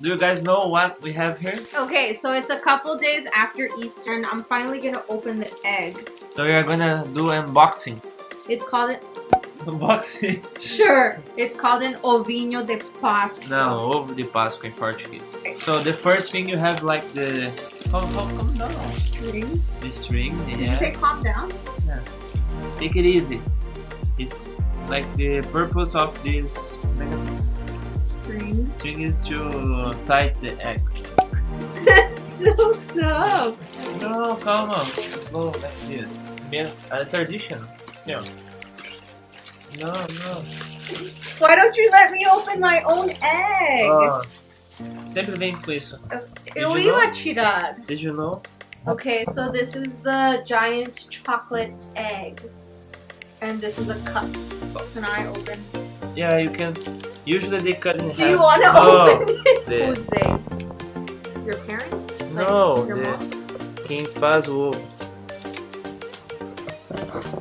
Do you guys know what we have here? Okay, so it's a couple days after Easter, and I'm finally gonna open the egg. So we are gonna do unboxing. It's called it. Unboxing? Sure, it's called an ovinho de Páscoa. Não, ovo de Páscoa in Portuguese. So the first thing you have like the... Calm, calm, calm down. String. The string, Did you say calm down? Yeah. Take it easy. It's like the purpose of this String. string is to tie the egg. That's so dumb. No, calma. Slow like this. A tradition. Yeah. No, no. Why don't you let me open my own egg? Ah, sempre vem com isso. Eu did you ia know? tirar. Did you know? Okay, so this is the giant chocolate egg. And this is a cup. So now I open. Yeah, you can. Usually they cut in half. Do you want to oh, no, open it? the- Who's they? Your parents? Like, No, your the- moms? Quem faz o.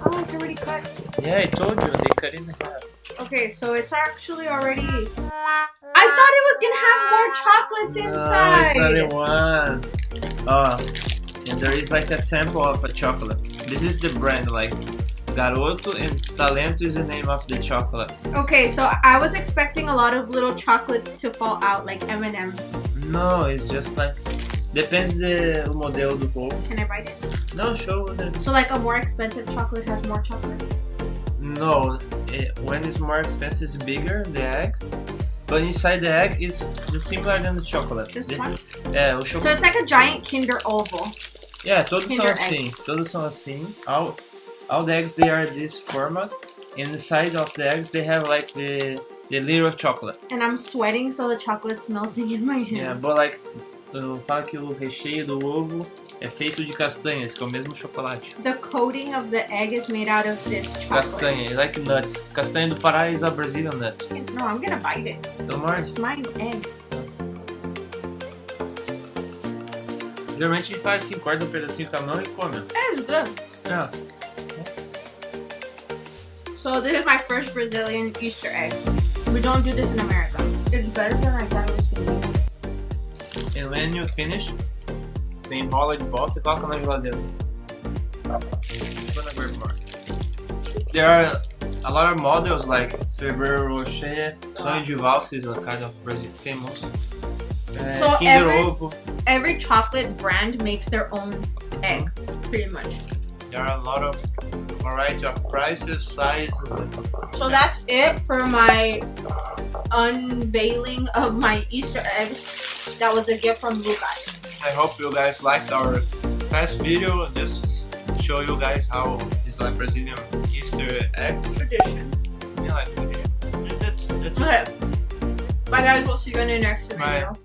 Oh, it's already cut. Yeah, I told you, they cut in half. Okay, so it's actually already. I thought it was gonna have more chocolates No, inside. it's only one. Oh, and there is like a sample of a chocolate. This is the brand, like Garoto and Talento is the name of the chocolate. Okay, so I was expecting a lot of little chocolates to fall out, like M and M's. No, it's just like depends the o modelo do ovo. Can I bite it? No, show the So like a more expensive chocolate has more chocolate. no. It, when it's more expensive, it's bigger the egg. But inside the egg is similar than the chocolate. This The- one. É, o So chocolate. it's like a giant Kinder Ovo. Yeah, todos são Kinder assim. Todos são assim. All, all the eggs they are this format. Inside of the eggs they have like the the little chocolate. And I'm sweating, so the chocolate's melting in my hands. Yeah, but like eu falo que o recheio do ovo é feito de castanhas, que é o mesmo chocolate. The coating of the egg is made out of this chocolate. Castanha, like nuts. Castanha do Pará is a Brazilian nut. No, I'm gonna bite it. Então, morde. It's my egg. Geralmente a gente faz assim, corta um pedacinho com a mão e come. It's good. Yeah. So this is my first Brazilian Easter egg. We don't do this in America. It's better than I thought it was gonna be. And when you finish, você enrola de volta e coloca na geladeira. Gonna grab. There are a lot of models like Ferrero Rocher, Sonho de Valsa is a kind of Brazil famous. Uh, So Kinder every- Ovo. Every chocolate brand makes their own egg, pretty much. There are a lot of variety of prices, sizes. So that's it for my unveiling of my Easter egg. That was a gift from you guys. I hope you guys liked our past video. Just show you guys how is like Brazilian Easter eggs. Tradition. Yeah, like, that's, that's it. Okay. Bye guys, we'll see you in the next Bye. video.